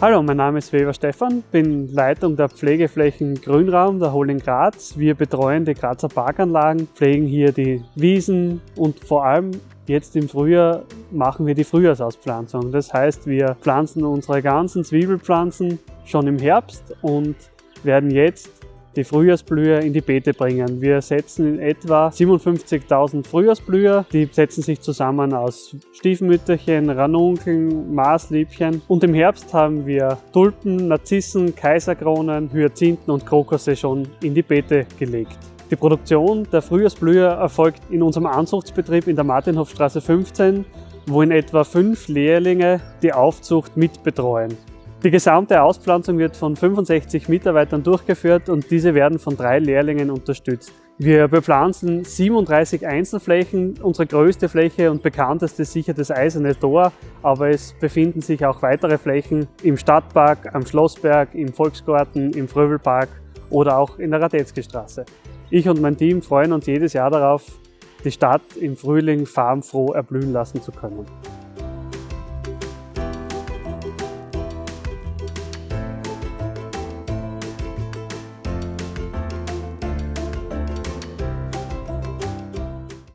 Hallo, mein Name ist Weber Stefan, bin Leitung der Pflegeflächen Grünraum der Holding Graz. Wir betreuen die Grazer Parkanlagen, pflegen hier die Wiesen und vor allem jetzt im Frühjahr machen wir die Frühjahrsauspflanzung. Das heißt, wir pflanzen unsere ganzen Zwiebelpflanzen schon im Herbst und werden jetzt die Frühjahrsblüher in die Beete bringen. Wir setzen in etwa 57.000 Frühjahrsblüher. Die setzen sich zusammen aus Stiefmütterchen, Ranunkeln, Maßliebchen. Und im Herbst haben wir Tulpen, Narzissen, Kaiserkronen, Hyazinthen und Krokusse schon in die Beete gelegt. Die Produktion der Frühjahrsblüher erfolgt in unserem Anzuchtsbetrieb in der Martinhofstraße 15, wo in etwa fünf Lehrlinge die Aufzucht mitbetreuen. Die gesamte Auspflanzung wird von 65 Mitarbeitern durchgeführt und diese werden von drei Lehrlingen unterstützt. Wir bepflanzen 37 Einzelflächen. Unsere größte Fläche und bekannteste ist sicher das Eiserne Tor, aber es befinden sich auch weitere Flächen im Stadtpark, am Schlossberg, im Volksgarten, im Fröbelpark oder auch in der Radetzky-Straße. Ich und mein Team freuen uns jedes Jahr darauf, die Stadt im Frühling farbenfroh erblühen lassen zu können.